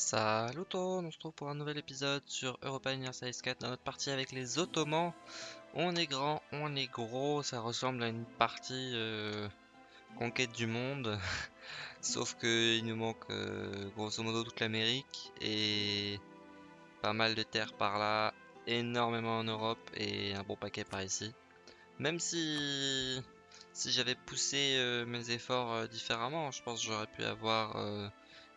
Salut tout on se retrouve pour un nouvel épisode sur Europa Universalis 4 dans notre partie avec les Ottomans. On est grand, on est gros, ça ressemble à une partie euh, conquête du monde. Sauf qu'il nous manque euh, grosso modo toute l'Amérique et pas mal de terres par là, énormément en Europe et un bon paquet par ici. Même si, si j'avais poussé euh, mes efforts différemment, je pense que j'aurais pu avoir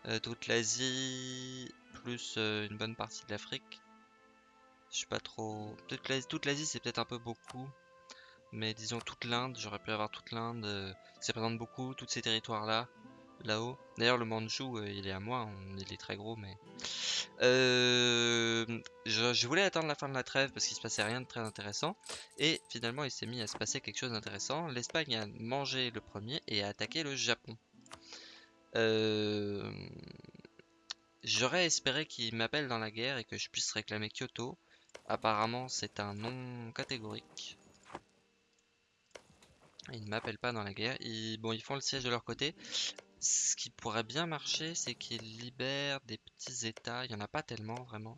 euh, toute l'Asie, plus euh, une bonne partie de l'Afrique. Je suis pas trop... Toute l'Asie, c'est peut-être un peu beaucoup. Mais disons toute l'Inde, j'aurais pu avoir toute l'Inde. Euh, ça représente beaucoup, tous ces territoires-là, là-haut. D'ailleurs, le Manchou, il est à moi, il est très gros, mais... je, voulais attendre la fin de la trêve parce qu'il se passait rien de très intéressant. Et finalement, il s'est mis à se passer quelque chose d'intéressant. L'Espagne a mangé le premier et a attaqué le Japon. Euh, j'aurais espéré qu'il m'appelle dans la guerre et que je puisse réclamer Kyoto. Apparemment, c'est un non catégorique. Ils ne m'appellent pas dans la guerre. Bon, ils font le siège de leur côté. Ce qui pourrait bien marcher, c'est qu'ils libèrent des petits états. Il n'y en a pas tellement, vraiment.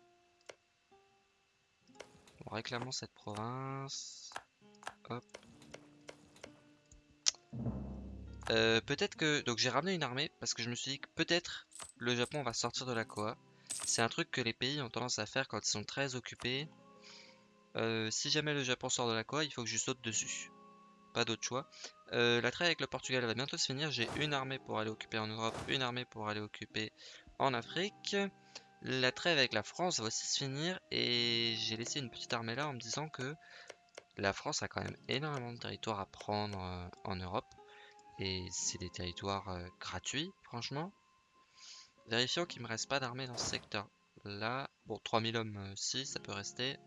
Bon, réclamons cette province. Hop. Euh, peut-être que... Donc j'ai ramené une armée parce que je me suis dit que peut-être le Japon va sortir de la Koa. C'est un truc que les pays ont tendance à faire quand ils sont très occupés. Euh, si jamais le Japon sort de la Koa, il faut que je saute dessus. Pas d'autre choix. Euh, la trêve avec le Portugal va bientôt se finir. J'ai une armée pour aller occuper en Europe, une armée pour aller occuper en Afrique. La trêve avec la France va aussi se finir et j'ai laissé une petite armée là en me disant que la France a quand même énormément de territoire à prendre en Europe. Et c'est des territoires euh, gratuits, franchement. Vérifions qu'il me reste pas d'armée dans ce secteur. Là, bon, 3000 hommes, euh, si, ça peut rester.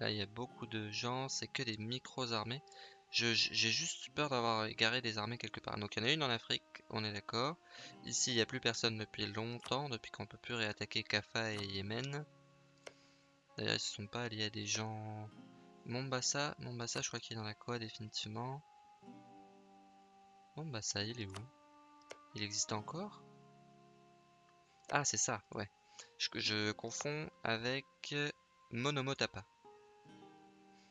Là, il y a beaucoup de gens, c'est que des micros armées. J'ai juste peur d'avoir égaré des armées quelque part. Donc il y en a une en Afrique, on est d'accord. Ici, il n'y a plus personne depuis longtemps, depuis qu'on peut plus réattaquer Kafa et Yémen. D'ailleurs, ils ne sont pas alliés à des gens... Mombasa, Mombasa, je crois qu'il est dans la quoi définitivement. Bon bah ça il est où? Il existe encore? Ah c'est ça, ouais. Je, je confonds avec Monomotapa.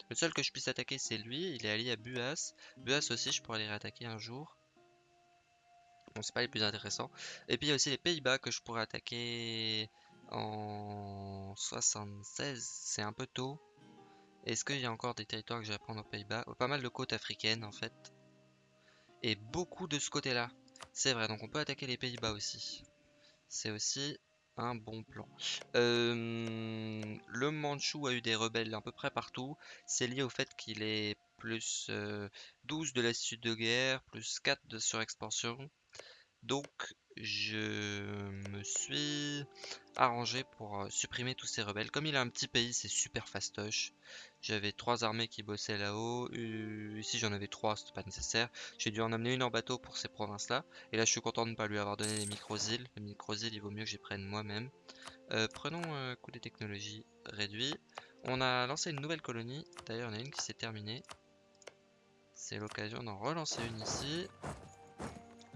Le seul que je puisse attaquer c'est lui, il est allié à Buas. Buas aussi je pourrais les réattaquer un jour. Bon c'est pas les plus intéressants. Et puis il y a aussi les Pays-Bas que je pourrais attaquer en 76, c'est un peu tôt. Est-ce qu'il y a encore des territoires que je vais prendre aux Pays-Bas? Pas mal de côtes africaines en fait et beaucoup de ce côté-là. C'est vrai, donc on peut attaquer les Pays-Bas aussi. C'est aussi un bon plan. Euh, le Manchou a eu des rebelles à peu près partout. C'est lié au fait qu'il est plus 12 euh, de lassitude de guerre, plus 4 de surexpansion. Donc je me suis arrangé pour euh, supprimer tous ces rebelles. Comme il a un petit pays, c'est super fastoche. J'avais trois armées qui bossaient là-haut. Euh, ici, j'en avais trois, c'était pas nécessaire. J'ai dû en amener une en bateau pour ces provinces-là. Et là, je suis content de ne pas lui avoir donné les micro-îles. Les micro-îles, il vaut mieux que j'y prenne moi-même. Euh, prenons un coup des technologies réduit. On a lancé une nouvelle colonie. D'ailleurs, il y en a une qui s'est terminée. C'est l'occasion d'en relancer une ici.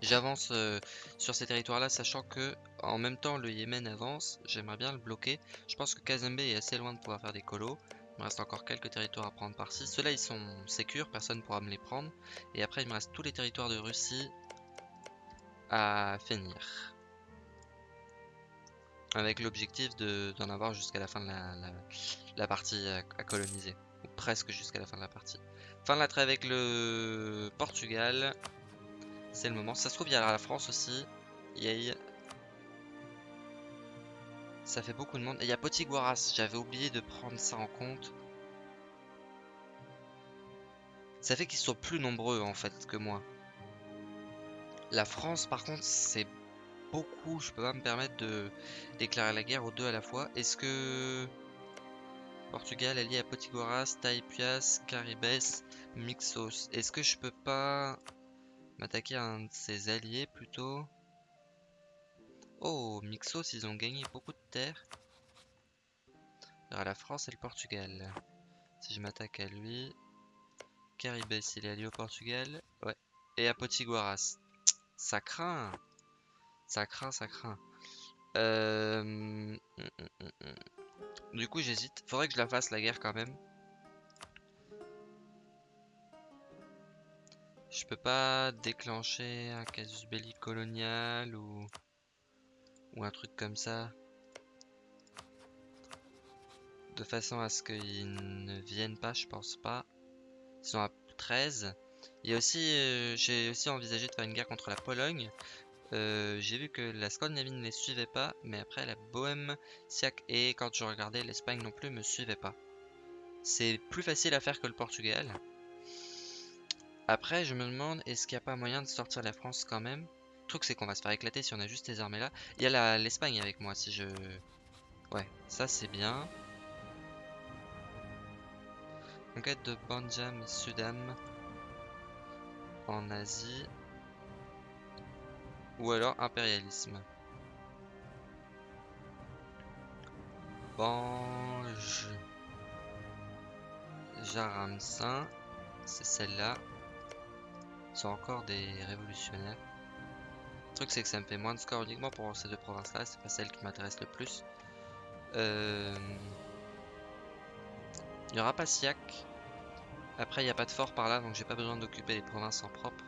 J'avance euh, sur ces territoires-là, sachant que en même temps le Yémen avance. J'aimerais bien le bloquer. Je pense que Kazembe est assez loin de pouvoir faire des colos. Me reste encore quelques territoires à prendre par-ci. Ceux-là, ils sont sécures, personne ne pourra me les prendre. Et après, il me reste tous les territoires de Russie à finir. Avec l'objectif d'en avoir jusqu'à la fin de la, partie à, à, coloniser. Ou presque jusqu'à la fin de la partie. Fin de la trêve avec le Portugal. C'est le moment. Ça se trouve, il y a la France aussi. Yay. Ça fait beaucoup de monde. Et il y a Potiguaras. J'avais oublié de prendre ça en compte. Ça fait qu'ils sont plus nombreux en fait que moi. La France par contre c'est beaucoup. Je peux pas me permettre de déclarer la guerre aux deux à la fois. Est-ce que Portugal allié à Potiguaras, Taipias, Caribes, Mixos? Est-ce que je peux pas M'attaquer à un de ses alliés plutôt? Oh, Mixos, ils ont gagné beaucoup de terres. À la France et le Portugal. Si je m'attaque à lui. Caribes, il est allié au Portugal. Ouais. Et à Potiguaras. Ça craint. Ça craint, ça craint. Euh, du coup, j'hésite. Faudrait que je la fasse la guerre quand même. Je peux pas déclencher un casus belli colonial ou ou un truc comme ça de façon à ce qu'ils ne viennent pas, je pense pas. Ils sont à 13. Il aussi, euh, j'ai aussi envisagé de faire une guerre contre la Pologne. Euh, j'ai vu que la Scandinavie ne les suivait pas, mais après la Bohème, Siak et quand je regardais l'Espagne non plus me suivait pas. C'est plus facile à faire que le Portugal. Après, je me demande, est-ce qu'il n'y a pas moyen de sortir la France quand même? Truc, c'est qu'on va se faire éclater si on a juste ces armées là. Il y a l'Espagne avec moi, si je... Ouais, ça c'est bien. Conquête de Banjam Sudam en Asie. Ou alors impérialisme. Banj. Jaramsin. C'est celle-là. Ils sont encore des révolutionnaires. Truc c'est que ça me fait moins de score uniquement pour ces deux provinces-là. C'est pas celle qui m'intéresse le plus. Euh... Il n'y aura pas Siak. Après, il n'y a pas de fort par là, donc j'ai pas besoin d'occuper les provinces en propre.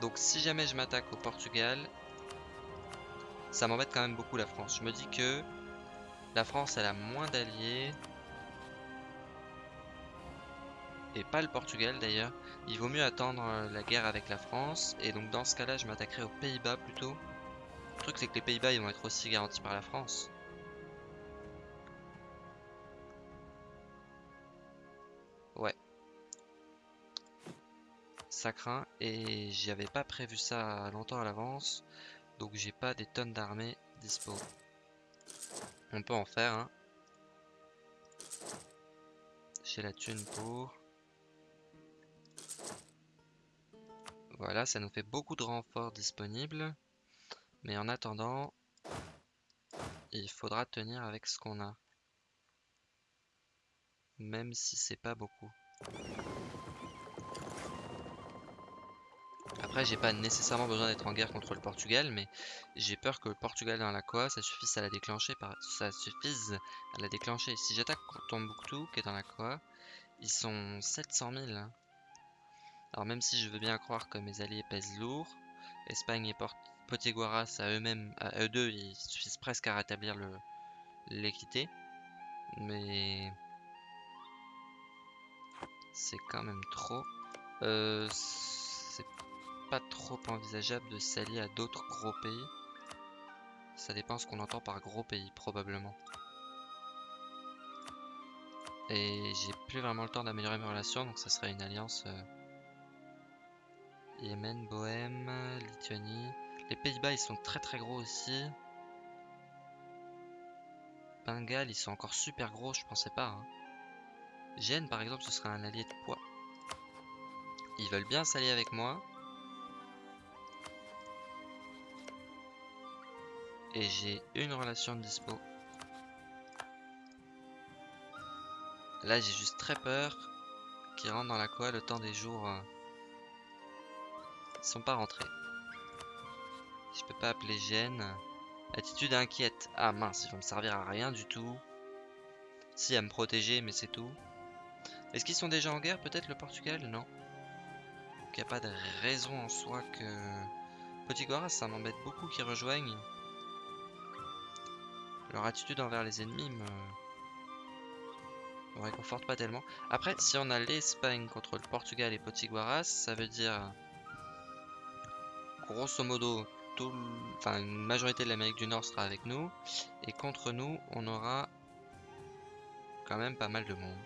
Donc si jamais je m'attaque au Portugal, ça m'embête quand même beaucoup la France. Je me dis que la France, elle a moins d'alliés. Pas le Portugal d'ailleurs. Il vaut mieux attendre euh, la guerre avec la France. Et donc dans ce cas-là, je m'attaquerai aux Pays-Bas plutôt. Le truc, c'est que les Pays-Bas, ils vont être aussi garantis par la France. Ouais. Ça craint et j'y avais pas prévu ça longtemps à l'avance. Donc j'ai pas des tonnes d'armées dispo. On peut en faire, hein. J'ai la thune pour. Voilà, ça nous fait beaucoup de renforts disponibles. Mais en attendant, il faudra tenir avec ce qu'on a même si c'est pas beaucoup. Après, j'ai pas nécessairement besoin d'être en guerre contre le Portugal, mais j'ai peur que le Portugal dans la Coa, ça suffise à la déclencher. Par... Ça suffise à la déclencher. Si j'attaque Tombouctou, qui est dans la Coa, ils sont 700 000. Hein. Alors même si je veux bien croire que mes alliés pèsent lourd, Espagne et Potiguaras à eux-mêmes, à eux deux, ils suffisent presque à rétablir l'équité. Mais c'est quand même trop. Euh, c'est pas trop envisageable de s'allier à d'autres gros pays. Ça dépend ce qu'on entend par gros pays, probablement. Et j'ai plus vraiment le temps d'améliorer mes relations, donc ça serait une alliance euh, Yémen, Bohème, Lituanie. Les Pays-Bas, ils sont très très gros aussi. Bengale, ils sont encore super gros, je pensais pas. Hein. Gênes, par exemple, ce serait un allié de poids. Ils veulent bien s'allier avec moi. Et j'ai une relation de dispo. Là, j'ai juste très peur qu'ils rentrent dans la quoi le temps des jours. Euh, ils sont pas rentrés. Je peux pas appeler Gênes. Attitude inquiète. Ah mince, ils vont me servir à rien du tout. Si, à me protéger, mais c'est tout. Est-ce qu'ils sont déjà en guerre Peut-être le Portugal? Non. Il n'y a pas de raison en soi que... Potiguara, ça m'embête beaucoup qu'ils rejoignent. Leur attitude envers les ennemis me... me réconforte pas tellement. Après, si on a l'Espagne contre le Portugal et Potiguaras, ça veut dire... Grosso modo, enfin, une majorité de l'Amérique du Nord sera avec nous. Et contre nous, on aura quand même pas mal de monde.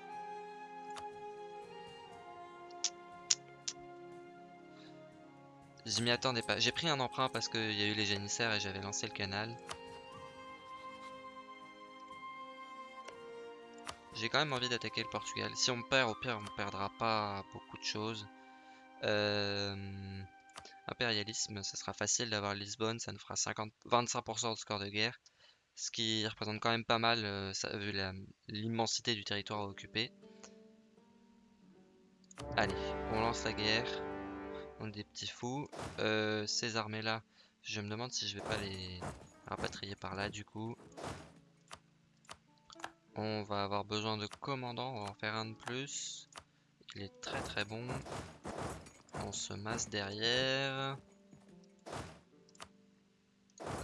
Je m'y attendais pas. J'ai pris un emprunt parce qu'il y a eu les génissaires et j'avais lancé le canal. J'ai quand même envie d'attaquer le Portugal. Si on perd, au pire, on perdra pas beaucoup de choses. Euh, impérialisme, ça sera facile d'avoir Lisbonne. Ça nous fera 50... 25% de score de guerre. Ce qui représente quand même pas mal, euh, vu l'immensité du territoire à occuper. Allez, on lance la guerre des petits fous. Euh, ces armées-là Je me demande si je vais pas les rapatrier par là du coup. On va avoir besoin de commandants, on va en faire un de plus. Il est très très bon. On se masse derrière.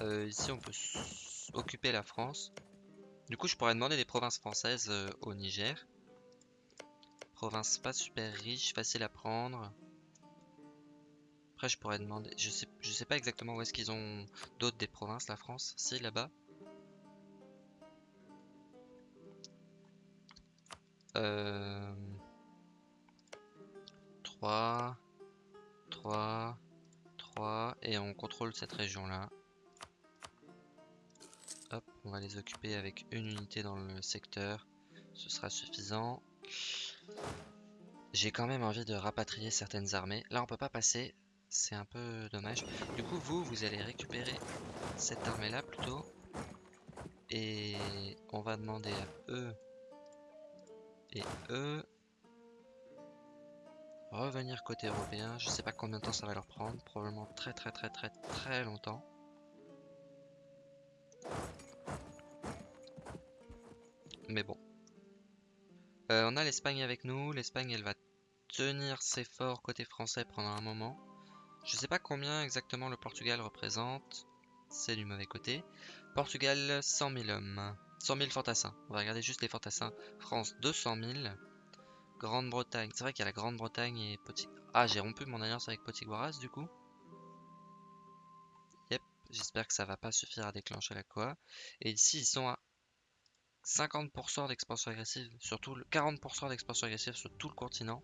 Euh, ici on peut occuper la France. Du coup je pourrais demander des provinces françaises euh, au Niger. Province pas super riche, facile à prendre. Après, je pourrais demander. Je sais, je sais pas exactement où est-ce qu'ils ont d'autres des provinces, la France. Si, là-bas. Euh... 3, 3, 3, et on contrôle cette région-là. Hop, on va les occuper avec une unité dans le secteur. Ce sera suffisant. J'ai quand même envie de rapatrier certaines armées. Là, on peut pas passer c'est un peu dommage. Du coup, vous, vous allez récupérer cette armée-là plutôt. Et on va demander à eux et eux revenir côté européen. Je sais pas combien de temps ça va leur prendre. Probablement très très très très très longtemps. Mais bon. Euh, on a l'Espagne avec nous. L'Espagne, elle va tenir ses forts côté français pendant un moment. Je sais pas combien exactement le Portugal représente. C'est du mauvais côté. Portugal, 100 000 hommes. 100 000 fantassins. On va regarder juste les fantassins. France, 200 000. Grande-Bretagne. C'est vrai qu'il y a la Grande-Bretagne et Potig... Ah, j'ai rompu mon alliance avec Potiguaras du coup. Yep. J'espère que ça va pas suffire à déclencher la quoi. Et ici, ils sont à 50% d'expansion agressive. Surtout le 40% d'expansion agressive sur tout le continent.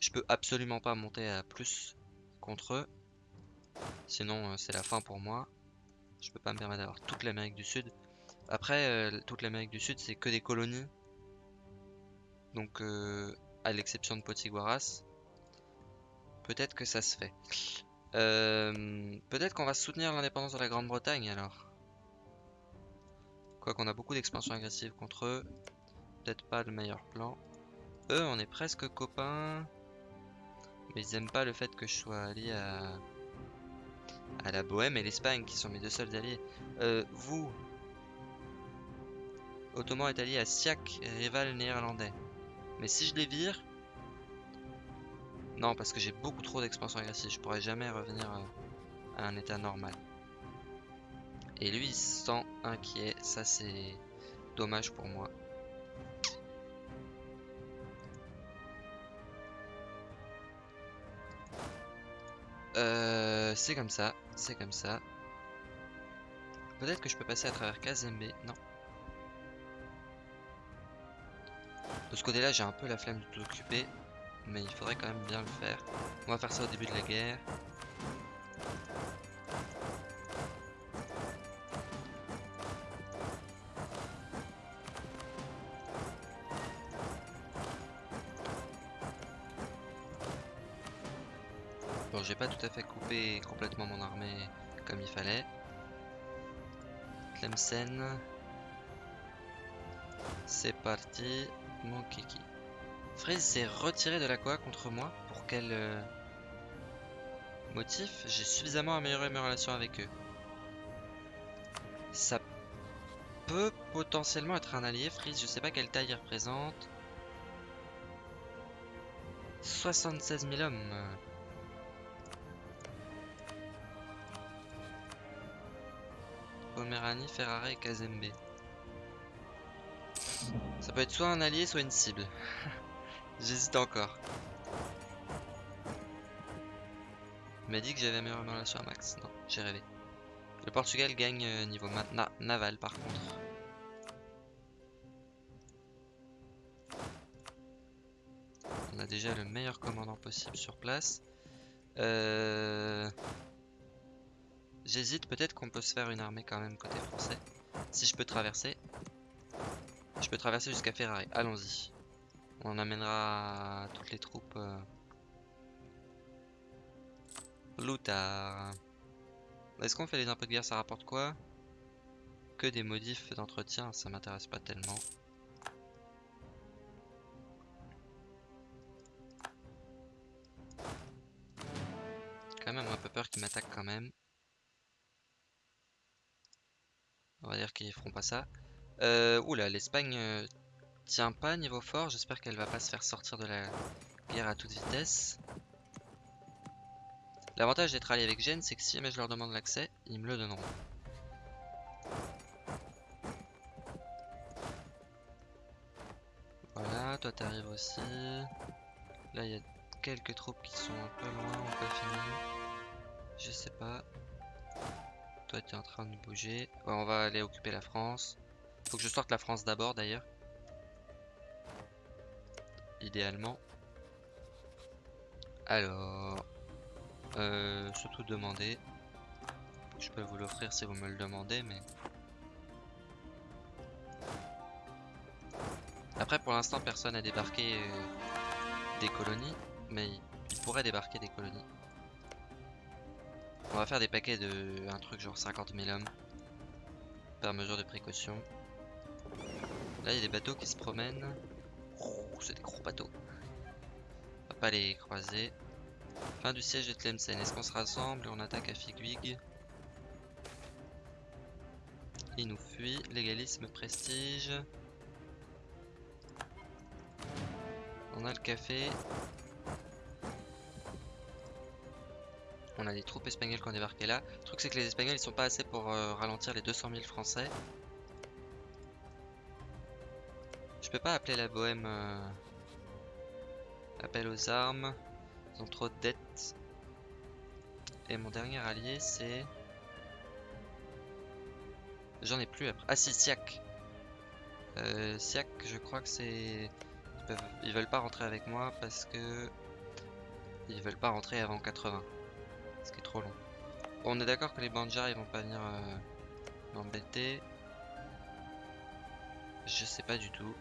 Je peux absolument pas monter à plus contre eux. Sinon, euh, c'est la fin pour moi. Je peux pas me permettre d'avoir toute l'Amérique du Sud. Après, euh, toute l'Amérique du Sud, c'est que des colonies. Donc, euh, à l'exception de Potiguaras. Peut-être que ça se fait. Peut-être qu'on va soutenir l'indépendance de la Grande-Bretagne alors. Quoi qu'on a beaucoup d'expansion agressive contre eux. Peut-être pas le meilleur plan. Eux, on est presque copains. Mais ils aiment pas le fait que je sois allié à, à la Bohème et l'Espagne, qui sont mes deux seuls alliés. Euh, vous, Ottoman est allié à Siak, rival néerlandais. Mais si je les vire... Non, parce que j'ai beaucoup trop d'expansion agressive. Je pourrais jamais revenir à un état normal. Et lui, il se sent inquiet. Ça, c'est dommage pour moi. Euh, c'est comme ça, c'est comme ça. Peut-être que je peux passer à travers Kazembe, non. De ce côté-là, j'ai un peu la flemme de tout occuper, mais il faudrait quand même bien le faire. On va faire ça au début de la guerre. j'ai pas tout à fait coupé complètement mon armée comme il fallait. Tlemcen. C'est parti, mon kiki. Freeze s'est retiré de la quoi contre moi Pour quel euh, motif? J'ai suffisamment amélioré mes relations avec eux. Ça peut potentiellement être un allié, Freeze. Je sais pas quelle taille il représente. 76 000 hommes. Pomeranie, Ferrari et Kazembe. Ça peut être soit un allié, soit une cible. J'hésite encore. Il m'a dit que j'avais meilleure relation à Max. Non, j'ai rêvé. Le Portugal gagne euh, niveau naval par contre. On a déjà le meilleur commandant possible sur place. Euh... J'hésite, peut-être qu'on peut se faire une armée quand même côté français. Si je peux traverser. Je peux traverser jusqu'à Ferrari. Allons-y. On amènera toutes les troupes. Euh... Est-ce qu'on fait les impôts de guerre Ça rapporte quoi? Que des modifs d'entretien, ça m'intéresse pas tellement. quand même un peu peur qu'ils m'attaquent quand même. On va dire qu'ils feront pas ça. Euh, oula, l'Espagne euh, tient pas niveau fort. J'espère qu'elle va pas se faire sortir de la guerre à toute vitesse. L'avantage d'être allié avec Gênes, c'est que si jamais je leur demande l'accès, ils me le donneront. Voilà, toi t'arrives aussi. Là, il y a quelques troupes qui sont un peu loin ou pas fini. Je sais pas. Toi, tu es en train de bouger. Ouais, on va aller occuper la France. Faut que je sorte la France d'abord, d'ailleurs. Idéalement. Alors... Euh, surtout demander. Je peux vous l'offrir si vous me le demandez, mais... Après, pour l'instant, personne n'a débarqué euh, des colonies, mais il pourrait débarquer des colonies. On va faire des paquets de un truc genre 50 000 hommes par mesure de précaution. Là, il y a des bateaux qui se promènent. c'est des gros bateaux. On va pas les croiser. Fin du siège de Tlemcen. Est-ce qu'on se rassemble et on attaque à Figwig? Il nous fuit. Légalisme, prestige. On a le café. On a des troupes espagnoles qui ont débarqué là. Le truc c'est que les espagnols ils sont pas assez pour euh, ralentir les 200 000 français. Je peux pas appeler la bohème euh, appel aux armes. Ils ont trop de dettes. Et mon dernier allié c'est... J'en ai plus après. Ah si, Siak. Euh, Siak, je crois que c'est... Ils, ils veulent pas rentrer avec moi parce que... Ils veulent pas rentrer avant 80 ce qui est trop long. on est d'accord que les Banjar ils vont pas venir euh, m'embêter. Je sais pas du tout.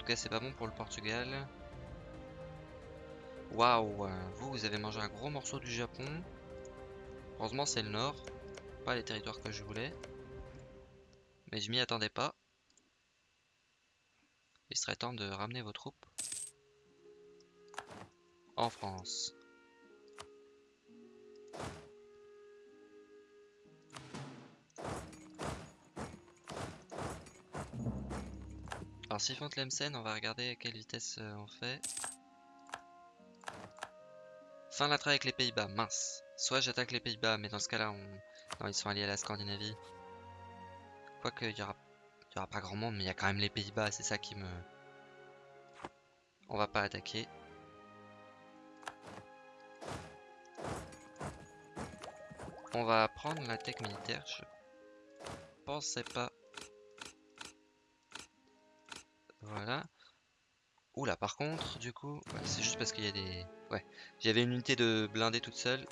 En tout cas, c'est pas bon pour le Portugal. Waouh, vous, vous avez mangé un gros morceau du Japon. Heureusement, c'est le nord, pas les territoires que je voulais. Mais je m'y attendais pas. Il serait temps de ramener vos troupes en France. Alors s'ils font Tlemcen, on va regarder à quelle vitesse euh, on fait. Fin la traite avec les Pays-Bas, mince. Soit j'attaque les Pays-Bas, mais dans ce cas-là, on... non, ils sont alliés à la Scandinavie. Quoique, il y aura pas grand monde, mais il y a quand même les Pays-Bas, c'est ça qui me... On va pas attaquer. On va prendre la tech militaire, je pensais pas Voilà. Oula, par contre, du coup, c'est juste parce qu'il y a des... Ouais, j'avais une unité de blindés toute seule.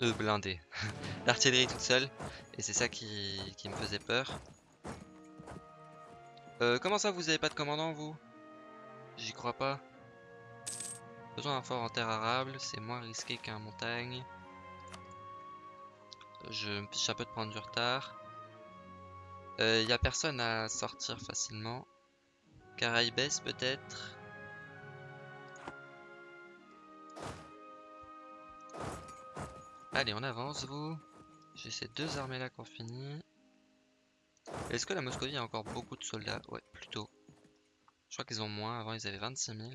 De blindés. D'artillerie toute seule. Et c'est ça qui... me faisait peur. Euh, comment ça, vous avez pas de commandant, vous? J'y crois pas. Besoin d'un fort en terre arable, c'est moins risqué qu'un montagne. Je me fiche un peu de prendre du retard. Il euh, n'y a personne à sortir facilement. Caraïbes peut-être? Allez, on avance, vous. J'ai ces deux armées là qu'on finit. Est-ce que la Moscovie a encore beaucoup de soldats? Ouais, plutôt. Je crois qu'ils ont moins. Avant, ils avaient 26 000.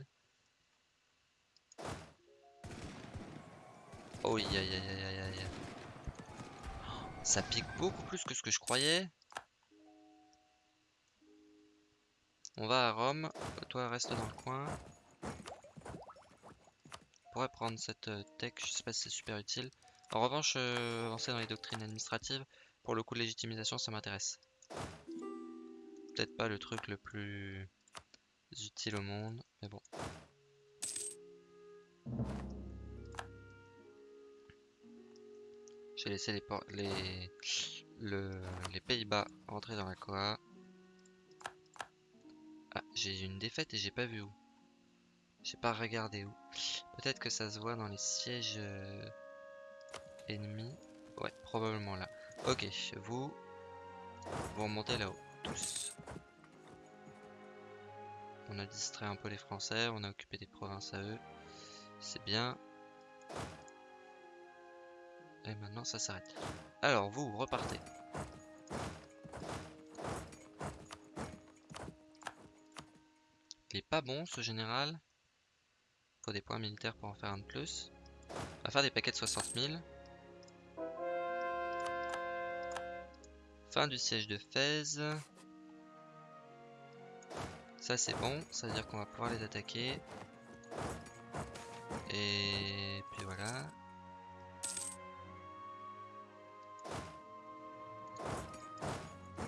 Oh, aïe aïe aïe aïe aïe. Ça pique beaucoup plus que ce que je croyais. On va à Rome. Toi, reste dans le coin. On pourrait prendre cette euh, tech. Je sais pas si c'est super utile. En revanche, euh, avancer dans les doctrines administratives, pour le coup de légitimisation, ça m'intéresse. Peut-être pas le truc le plus utile au monde, mais bon. J'ai laissé les, les, les Pays-Bas rentrer dans la COA. Ah, j'ai une défaite et j'ai pas vu où. J'ai pas regardé où. Peut-être que ça se voit dans les sièges euh, ennemis. Ouais, probablement là. Ok, vous, vous remontez là-haut, tous. On a distrait un peu les Français, on a occupé des provinces à eux. C'est bien. Et maintenant ça s'arrête. Alors vous, repartez. Pas bon ce général. Faut des points militaires pour en faire un de plus. On va faire des paquets de 60 000. Fin du siège de Fès. Ça c'est bon, ça veut dire qu'on va pouvoir les attaquer. Et puis voilà.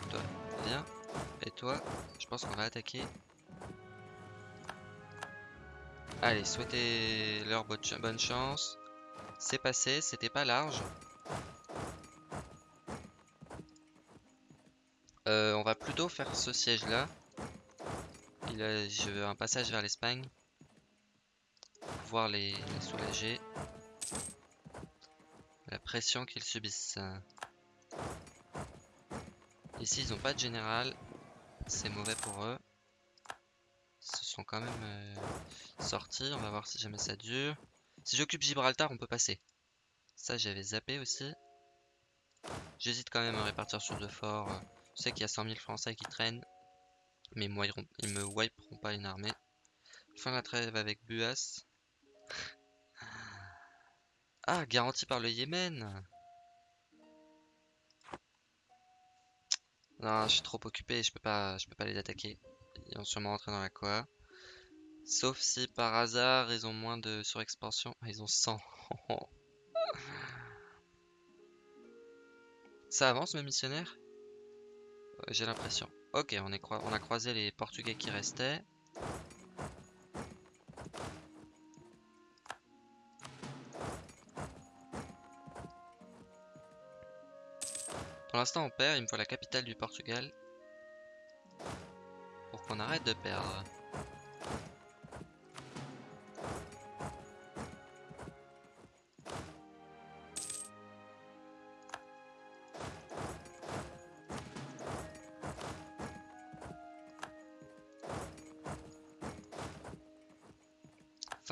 Toi, viens. Et toi, je pense qu'on va attaquer. Allez, souhaitez leur bonne chance. C'est passé, c'était pas large. Euh, on va plutôt faire ce siège là. Je veux un passage vers l'Espagne. Pouvoir les, les soulager. La pression qu'ils subissent. Ici ils n'ont pas de général. C'est mauvais pour eux. Quand même euh, sortis. On va voir si jamais ça dure. Si j'occupe Gibraltar, on peut passer. Ça, j'avais zappé aussi. J'hésite quand même à répartir sur deux forts. Je sais qu'il y a 100 000 Français qui traînent. Mais ils, ils me wiperont pas une armée. Fin de la trêve avec Buas. ah, garanti par le Yémen Non, je suis trop occupé, je peux pas, je peux pas les attaquer. Ils vont sûrement rentrer dans la Koa. Sauf si par hasard ils ont moins de surexpansion. Ah, ils ont 100. Ça avance mes missionnaires? J'ai l'impression. Ok, on a croisé les Portugais qui restaient. Pour l'instant on perd, il me faut la capitale du Portugal. Pour qu'on arrête de perdre.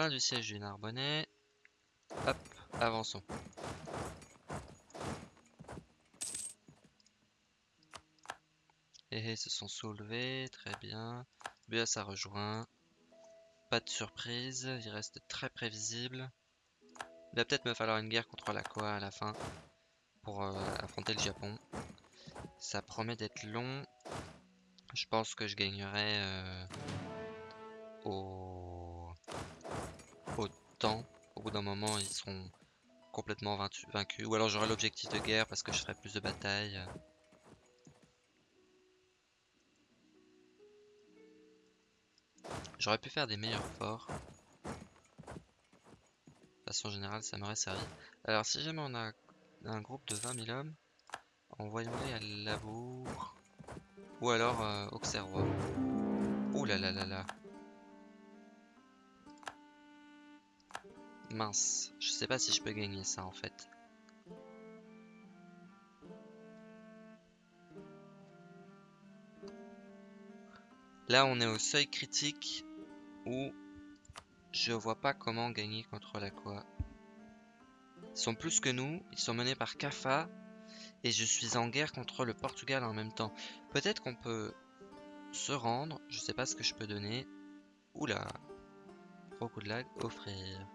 Du siège du Narbonnais. Hop, avançons. Et ils se sont soulevés, très bien. Buas a rejoint. Pas de surprise, il reste très prévisible. Il va peut-être me falloir une guerre contre la Koa à la fin pour euh, affronter le Japon. Ça promet d'être long. Je pense que je gagnerai euh, au au bout d'un moment, ils seront complètement vaincus. Ou alors j'aurai l'objectif de guerre parce que je ferai plus de batailles. J'aurais pu faire des meilleurs forts. De façon générale, ça m'aurait servi. Alors, si jamais on a un groupe de 20 000 hommes, envoyons-les à Labour. Ou alors euh, Auxerrois. Ouh là là là là. Mince, je sais pas si je peux gagner ça en fait. Là, on est au seuil critique où je vois pas comment gagner contre la quoi. Ils sont plus que nous, ils sont menés par Kafa et je suis en guerre contre le Portugal en même temps. Peut-être qu'on peut se rendre, je sais pas ce que je peux donner. Oula, gros coup de lag, offrir.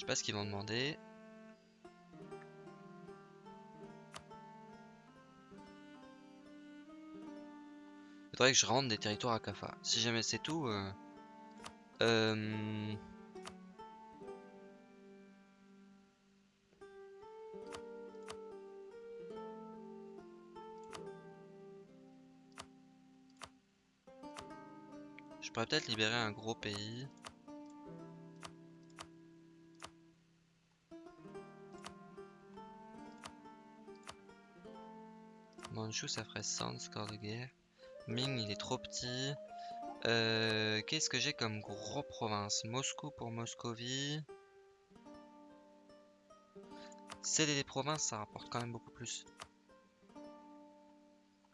Je sais pas ce qu'ils vont demander. Il faudrait que je rende des territoires à Kafa. Si jamais c'est tout... Euh... Euh... Je pourrais peut-être libérer un gros pays. Ça ferait 100 score de guerre. Ming il est trop petit. Euh, Qu'est-ce que j'ai comme gros province? Moscou pour Moscovie. Céder des provinces ça rapporte quand même beaucoup plus.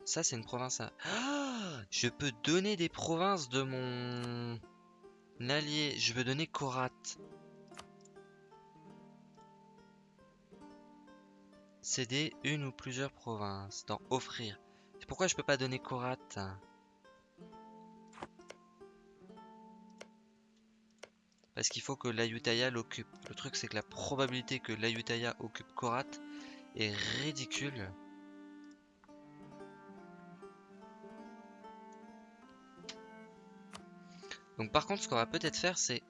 Ça c'est une province à... Ah je peux donner des provinces de mon allié. Je veux donner Korat. Céder une ou plusieurs provinces. Dans offrir. Pourquoi je peux pas donner Korat Parce qu'il faut que l'Ayutthaya l'occupe. Le truc c'est que la probabilité que l'Ayutthaya occupe Korat est ridicule. Donc par contre ce qu'on va peut-être faire c'est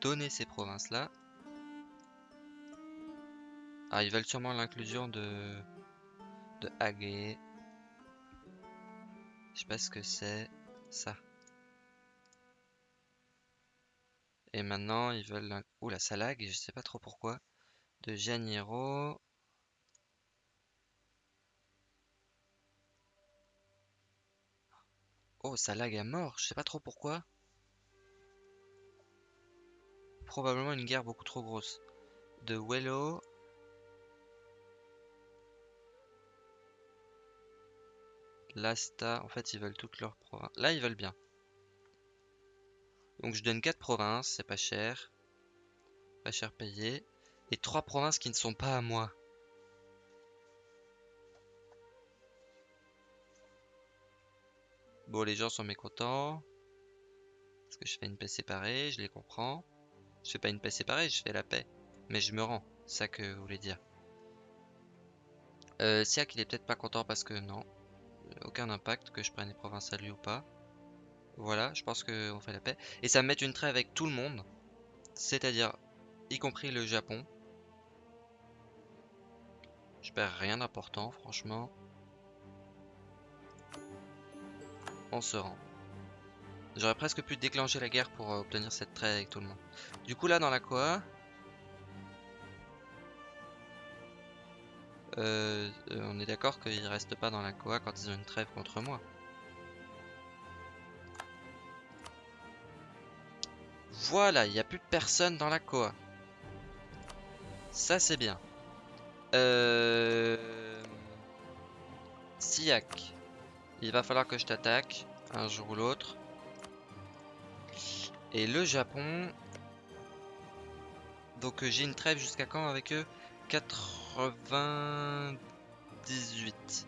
donner ces provinces-là. Ah, ils veulent sûrement l'inclusion de... de Hagé. Je sais pas ce que c'est. Ça. Et maintenant, ils veulent... Ouh, la Salag, je sais pas trop pourquoi. De Janeiro. Oh, Salag est mort, je sais pas trop pourquoi. probablement une guerre beaucoup trop grosse. De Wello. Lasta, en fait ils veulent toutes leurs provinces. Là ils veulent bien. Donc je donne 4 provinces, c'est pas cher. Pas cher payé. Et 3 provinces qui ne sont pas à moi. Bon les gens sont mécontents. Parce que je fais une paix séparée, je les comprends. Je fais pas une paix séparée, je fais la paix. Mais je me rends, ça que vous voulez dire. Euh, Siak, il est peut-être pas content parce que non. Aucun impact que je prenne les provinces à lui ou pas. Voilà, je pense qu'on fait la paix. Et ça me met une trêve avec tout le monde. C'est-à-dire, y compris le Japon. Je perds rien d'important, franchement. On se rend. J'aurais presque pu déclencher la guerre pour euh, obtenir cette trêve avec tout le monde. Du coup là dans la Koa... Euh, euh, on est d'accord qu'ils restent pas dans la Koa quand ils ont une trêve contre moi. Voilà, il n'y a plus personne dans la Koa. Ça c'est bien. Euh... Siak. Il va falloir que je t'attaque un jour ou l'autre. Et le Japon... Donc euh, j'ai une trêve jusqu'à quand avec eux? 98.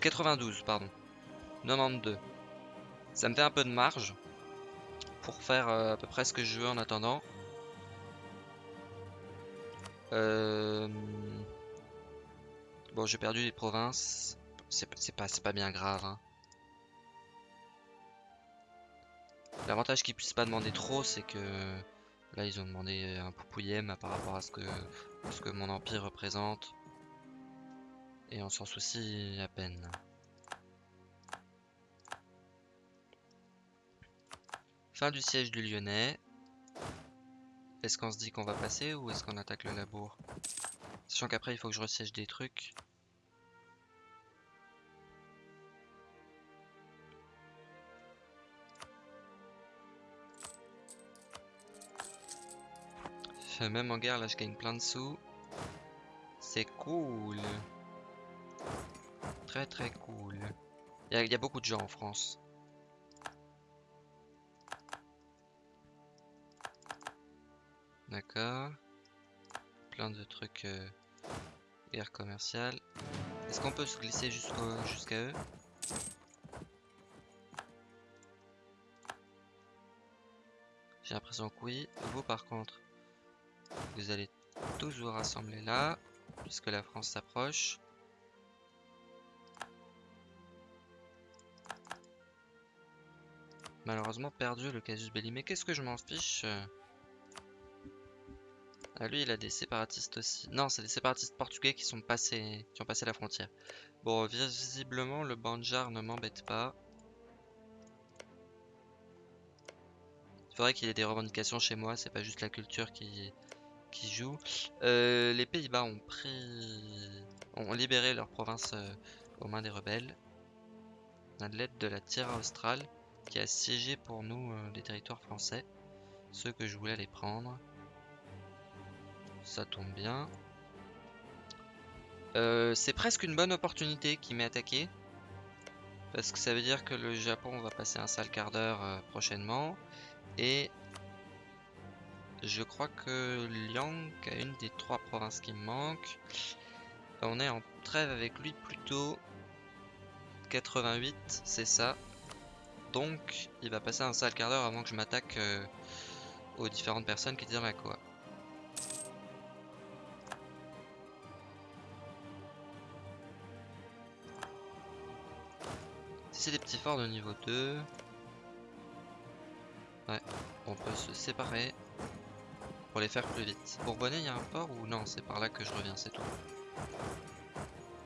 92, pardon. 92. Ça me fait un peu de marge pour faire euh, à peu près ce que je veux en attendant. Euh, bon, j'ai perdu les provinces. C'est pas, bien grave. Hein. L'avantage qu'ils puissent pas demander trop, c'est que là ils ont demandé un poupouillem par rapport à ce que, ce que mon empire représente. Et on s'en soucie à peine. Fin du siège du Lyonnais. Est-ce qu'on se dit qu'on va passer ou est-ce qu'on attaque le labour? Sachant qu'après il faut que je resiège des trucs. Même en guerre, là, je gagne plein de sous. C'est cool. Très très cool. Il y, a beaucoup de gens en France. D'accord. Plein de trucs euh, guerre commerciale. Est-ce qu'on peut se glisser jusqu'à eux? J'ai l'impression que oui. Vous par contre, vous allez tous vous rassembler là, puisque la France s'approche. Malheureusement perdu le casus belli. Mais qu'est-ce que je m'en fiche? Ah, lui, il a des séparatistes aussi. Non, c'est des séparatistes portugais qui sont passés, qui ont passé la frontière. Bon, visiblement, le Banjar ne m'embête pas. Il faudrait qu'il ait des revendications chez moi, c'est pas juste la culture qui, joue. Euh, les Pays-Bas ont pris, ont libéré leur province euh, aux mains des rebelles. à l'aide de la Tierra Australe qui a siégé pour nous euh, les territoires français, ceux que je voulais les prendre. Ça tombe bien. c'est presque une bonne opportunité qui m'est attaqué. Parce que ça veut dire que le Japon va passer un sale quart d'heure prochainement. Et Je crois que Liang a une des trois provinces qui me manquent. On est en trêve avec lui plutôt. 88, c'est ça. Donc, il va passer un sale quart d'heure avant que je m'attaque euh, aux différentes personnes qui étaient dans la Koa. Si c'est des petits forts de niveau 2... Ouais, on peut se séparer pour les faire plus vite. Bourbonnais, il y a un fort ou non C'est par là que je reviens, c'est tout.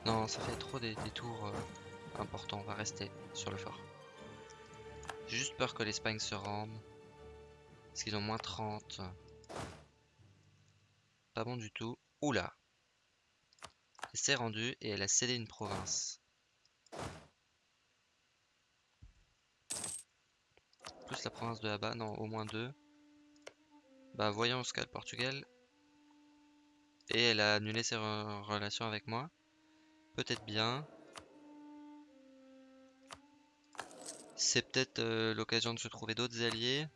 Non, ça fait trop des, tours euh, importants. On va rester sur le fort. J'ai juste peur que l'Espagne se rende. Parce qu'ils ont moins 30. Pas bon du tout. Oula Elle s'est rendue et elle a cédé une province. Plus la province de là-bas, non, au moins deux. Bah voyons ce qu'a le Portugal. Et elle a annulé ses relations avec moi. Peut-être bien. C'est peut-être euh, l'occasion de se trouver d'autres alliés.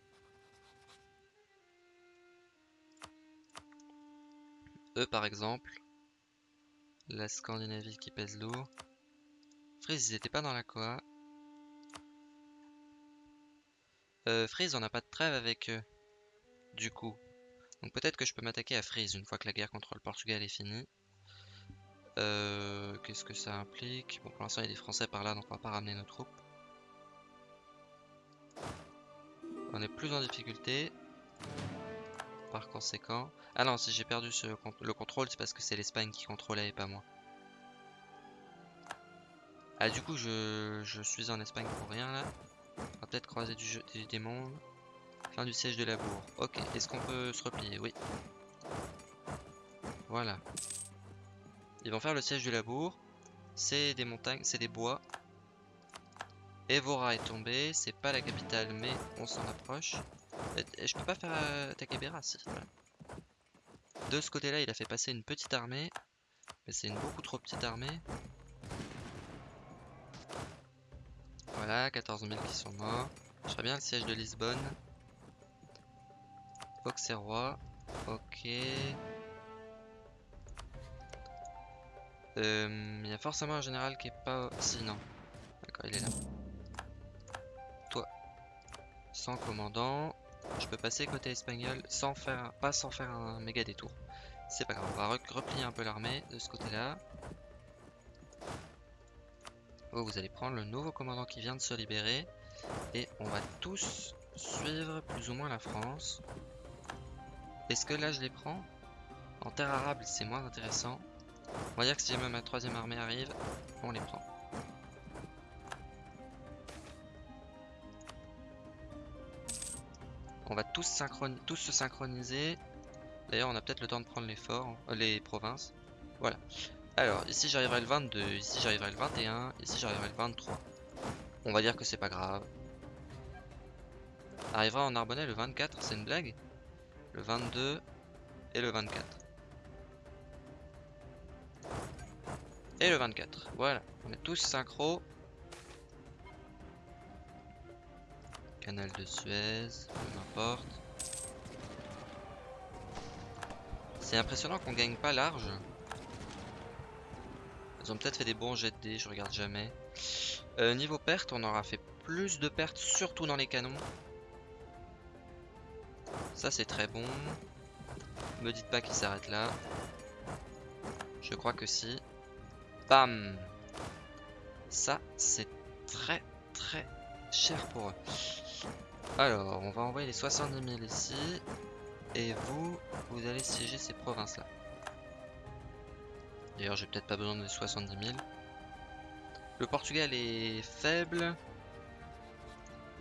Eux par exemple. La Scandinavie qui pèse lourd. Frise, ils étaient pas dans la Koa. Euh, Frise, on n'a pas de trêve avec eux. Du coup. Donc peut-être que je peux m'attaquer à Frise une fois que la guerre contre le Portugal est finie. Euh, Qu'est-ce que ça implique? Bon, pour l'instant, il y a des Français par là, donc on va pas ramener nos troupes. On est plus en difficulté. Par conséquent... Ah non, si j'ai perdu le contrôle, c'est parce que c'est l'Espagne qui contrôlait et pas moi. Ah, du coup, je, suis en Espagne pour rien, là. On va peut-être croiser du des mondes. Fin du siège de la bourre. Ok, est-ce qu'on peut se replier? Oui. Voilà. Ils vont faire le siège du labour. C'est des montagnes, c'est des bois. Evora est tombé, c'est pas la capitale, mais on s'en approche. Je peux pas faire attaquer Beras, si. De ce côté-là, il a fait passer une petite armée. Mais c'est une beaucoup trop petite armée. Voilà, 14 000 qui sont morts. Je ferais bien le siège de Lisbonne. Auxerrois. Ok. Euh, il y a forcément un général qui est pas... Si, non. D'accord, il est là. Toi. Sans commandant. Je peux passer côté espagnol sans faire... Pas sans faire un méga détour. C'est pas grave. On va replier un peu l'armée de ce côté-là. Oh, vous allez prendre le nouveau commandant qui vient de se libérer. Et on va tous suivre plus ou moins la France. Est-ce que là je les prends En terre arable c'est moins intéressant. On va dire que si jamais ma troisième armée arrive, on les prend. On va tous, tous se synchroniser. D'ailleurs, on a peut-être le temps de prendre les forts, euh, les provinces. Voilà. Alors, ici j'arriverai le 22, ici j'arriverai le 21, ici j'arriverai le 23. On va dire que c'est pas grave. Arrivera en Narbonnais le 24, c'est une blague? Le 22 et le 24. Et le 24. Voilà. On est tous synchro. Canal de Suez, peu importe. C'est impressionnant qu'on gagne pas large. Ils ont peut-être fait des bons jets de dés, je regarde jamais. Euh, niveau perte, on aura fait plus de pertes, surtout dans les canons. Ça c'est très bon. Me dites pas qu'il s'arrête là. Je crois que si. Bam Ça, c'est très très cher pour eux. Alors, on va envoyer les 70 000 ici. Et vous, vous allez siéger ces provinces-là. D'ailleurs, j'ai peut-être pas besoin de 70 000. Le Portugal est faible.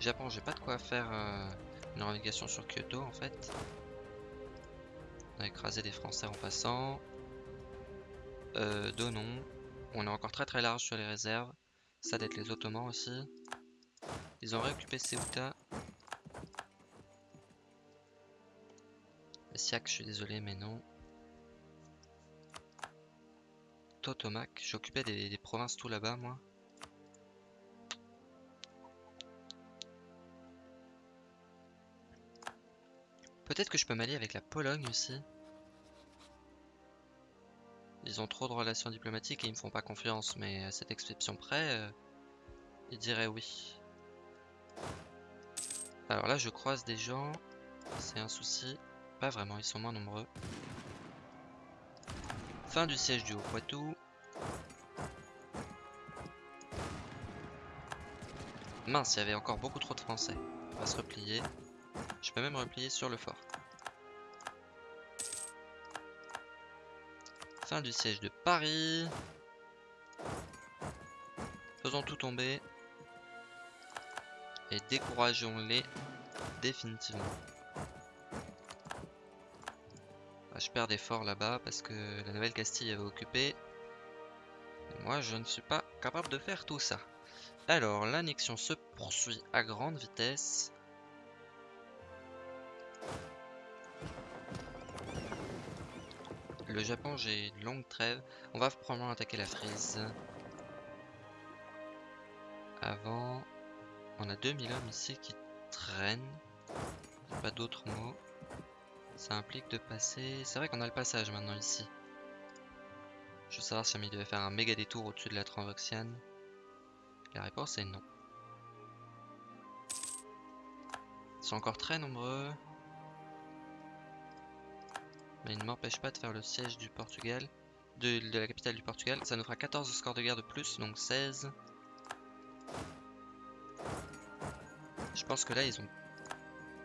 Japon, j'ai pas de quoi faire euh, une navigation sur Kyoto en fait. On a écrasé des Français en passant. Euh, Donon. On est encore très très large sur les réserves. Ça d'être les Ottomans aussi. Ils ont réoccupé Ceuta. Siak, je suis désolé, mais non. Totomac, j'occupais des provinces tout là-bas, moi. Peut-être que je peux m'allier avec la Pologne aussi. Ils ont trop de relations diplomatiques et ils me font pas confiance, mais à cette exception près, euh, ils diraient oui. Alors là, je croise des gens. C'est un souci. Pas vraiment, ils sont moins nombreux. Fin du siège du Haut-Poitou. Mince, il y avait encore beaucoup trop de Français. On va se replier. Je peux même replier sur le fort. Fin du siège de Paris. Faisons tout tomber. Et décourageons-les définitivement. Ah, je perds des forts là-bas parce que la Nouvelle-Castille avait occupé. moi, je ne suis pas capable de faire tout ça. Alors, l'annexion se poursuit à grande vitesse. Le Japon, j'ai une longue trêve. On va probablement attaquer la frise. Avant, on a 2000 hommes ici qui traînent. Pas d'autres mots. Ça implique de passer... C'est vrai qu'on a le passage maintenant ici. Je veux savoir si il devait faire un méga détour au-dessus de la Transoxiane. La réponse est non. Ils sont encore très nombreux. Mais ne m'empêche pas de faire le siège du Portugal. De, la capitale du Portugal. Ça nous fera 14 scores de guerre de plus, donc 16. Je pense que là, ils ont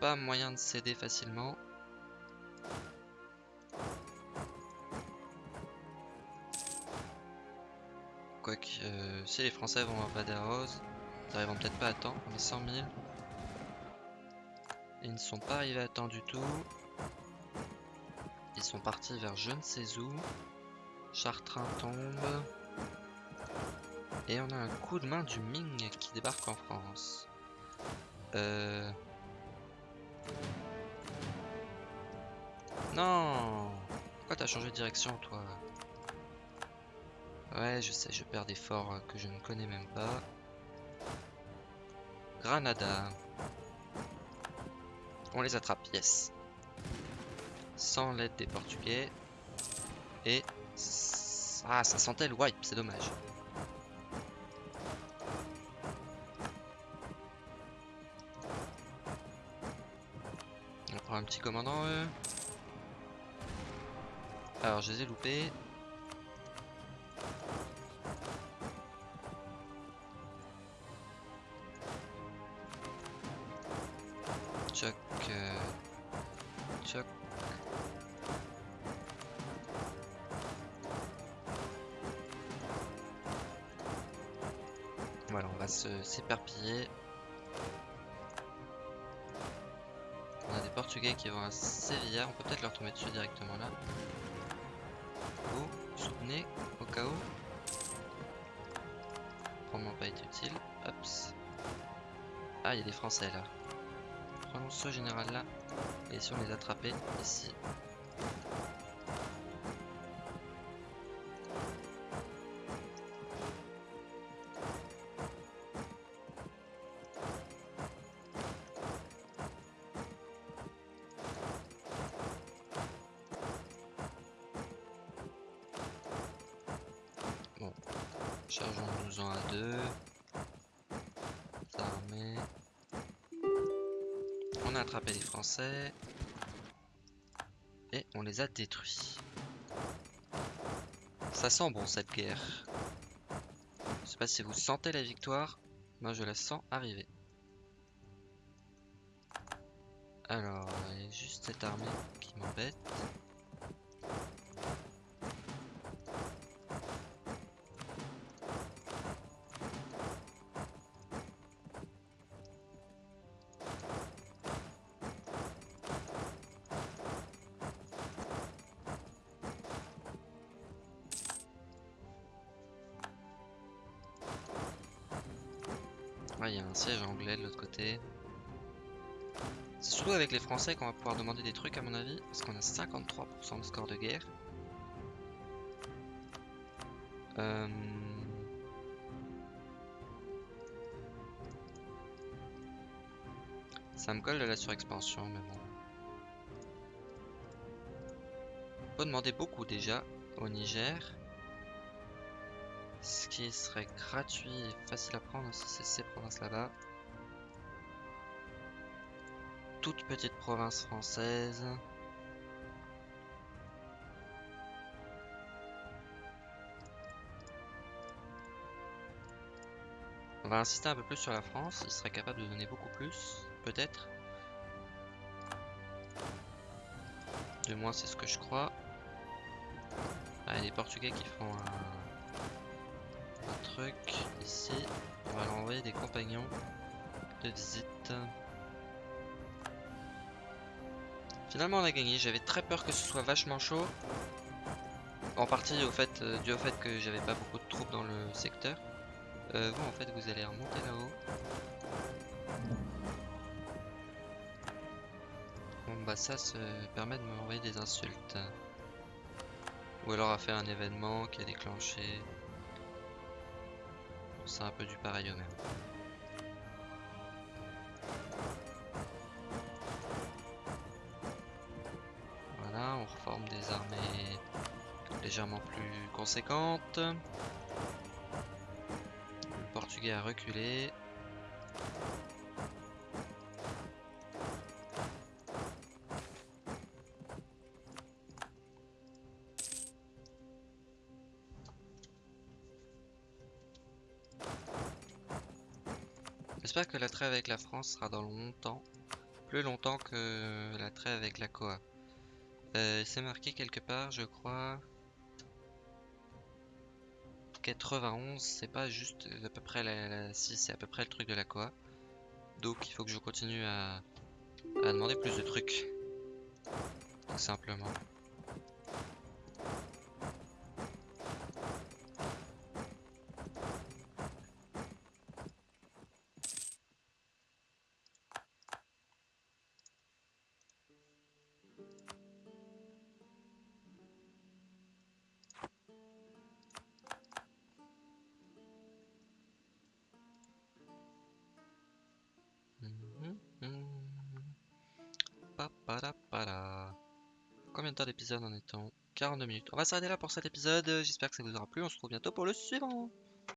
pas moyen de céder facilement. Quoique, euh, si les Français vont à Badajoz, ils arriveront peut-être pas à temps, mais 100 000. Ils ne sont pas arrivés à temps du tout. Ils sont partis vers je ne sais où. Chartrain tombe. Et on a un coup de main du Ming qui débarque en France. Euh... Non Pourquoi t'as changé de direction toi? Ouais je sais, je perds des forts que je ne connais même pas. Granada. On les attrape, yes. Sans l'aide des Portugais. Et... Ah, ça sentait le wipe, c'est dommage. On prend un petit commandant, eux. Alors, je les ai loupés. Qui vont à Sevilla, on peut peut-être leur tomber dessus directement là. Vous, soutenez, au cas où. Probablement pas été utile. Hops. Ah, il y a des Français là. Prenons ce général là. Et si on les attrapait ici. Chargeons-nous-en à deux. On a attrapé les Français. Et on les a détruits. Ça sent bon cette guerre. Je sais pas si vous sentez la victoire. Moi je la sens arriver. C'est surtout avec les Français qu'on va pouvoir demander des trucs à mon avis, parce qu'on a 53% de score de guerre. Euh... Ça me colle de la surexpansion, mais bon. peut demander beaucoup déjà au Niger. Ce qui serait gratuit et facile à prendre si c'est ces provinces là-bas. Toute petite province française. On va insister un peu plus sur la France, il serait capable de donner beaucoup plus, peut-être. Du moins c'est ce que je crois. Ah, il y a les Portugais qui font un, truc ici. On va leur envoyer des compagnons de visite. Finalement on a gagné, j'avais très peur que ce soit vachement chaud. En partie au fait, euh, dû au fait que j'avais pas beaucoup de troupes dans le secteur. Euh, vous en fait vous allez remonter là-haut. Bon bah ça se permet de m'envoyer des insultes. Ou alors à faire un événement qui a déclenché. C'est un peu du pareil au même. Légèrement plus conséquentes. Portugais a reculé. J'espère que la trêve avec la France sera dans longtemps. Plus longtemps que la trêve avec la COA. Euh, c'est marqué quelque part, je crois. 91, c'est pas juste à peu près la, si c'est à peu près le truc de la Coa. Donc il faut que je continue à, à demander plus de trucs. Tout simplement. Temps d'épisode en est-on 42 minutes. On va s'arrêter là pour cet épisode. J'espère que ça vous aura plu. On se retrouve bientôt pour le suivant.